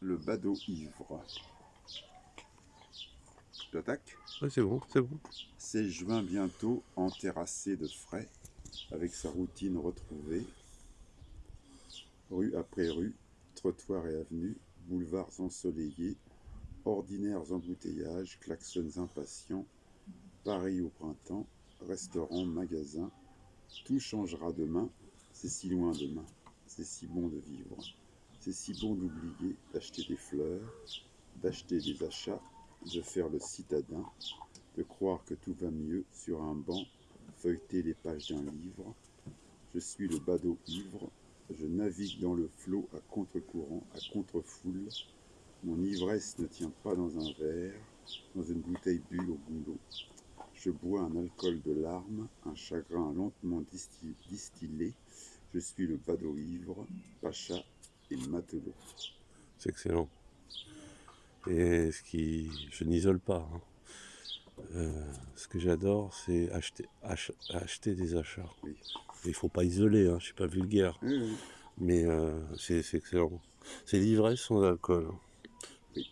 le badaud ivre. J'attaque Ouais, c'est bon, c'est bon. C'est juin bientôt, enterrassé de frais, avec sa routine retrouvée. Rue après rue, trottoirs et avenues, boulevards ensoleillés, ordinaires embouteillages, klaxons impatients, Paris au printemps, restaurants, magasins, tout changera demain, c'est si loin demain, c'est si bon de vivre, c'est si bon d'oublier, d'acheter des fleurs, d'acheter des achats, de faire le citadin, de croire que tout va mieux sur un banc, feuilleter les pages d'un livre. Je suis le badaud ivre, je navigue dans le flot à contre-courant, à contre-foule. Mon ivresse ne tient pas dans un verre, dans une bouteille bulle au goulot. Je bois un alcool de larmes, un chagrin lentement distillé. Je suis le badaud ivre, pacha et matelot. C'est excellent. Et ce qui, je n'isole pas. hein. Euh, ce que j'adore, c'est acheter, ach- acheter des achats. Oui. Il faut pas isoler, hein, je suis pas vulgaire, Oui, oui. mais euh, c'est c'est excellent. C'est l'ivresse sans alcool. Oui.